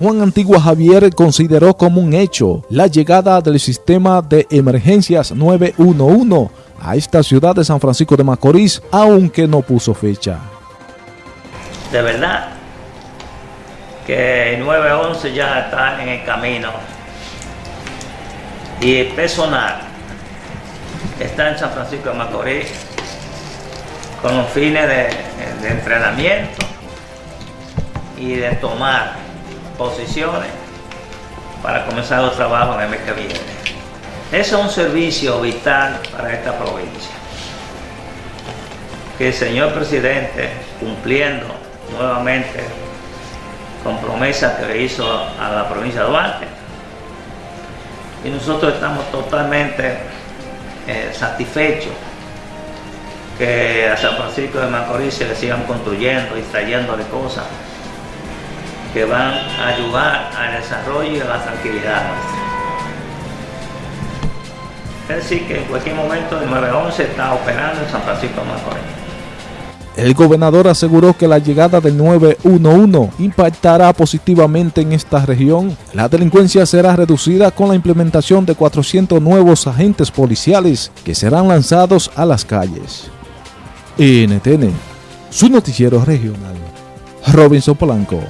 Juan Antigua Javier consideró como un hecho la llegada del sistema de emergencias 911 a esta ciudad de San Francisco de Macorís, aunque no puso fecha. De verdad que el 911 ya está en el camino y el personal está en San Francisco de Macorís con los fines de, de entrenamiento y de tomar posiciones para comenzar los trabajos en el mes que viene. Ese es un servicio vital para esta provincia. Que el señor presidente, cumpliendo nuevamente con promesas que le hizo a la provincia de Duarte, y nosotros estamos totalmente eh, satisfechos que a San Francisco de Macorís se le sigan construyendo y trayéndole cosas que van a ayudar al desarrollo y a la tranquilidad. Es decir, que en cualquier momento el 911 está operando en San Francisco de Macorís. El gobernador aseguró que la llegada del 911 impactará positivamente en esta región. La delincuencia será reducida con la implementación de 400 nuevos agentes policiales que serán lanzados a las calles. NTN, su noticiero regional. Robinson Polanco.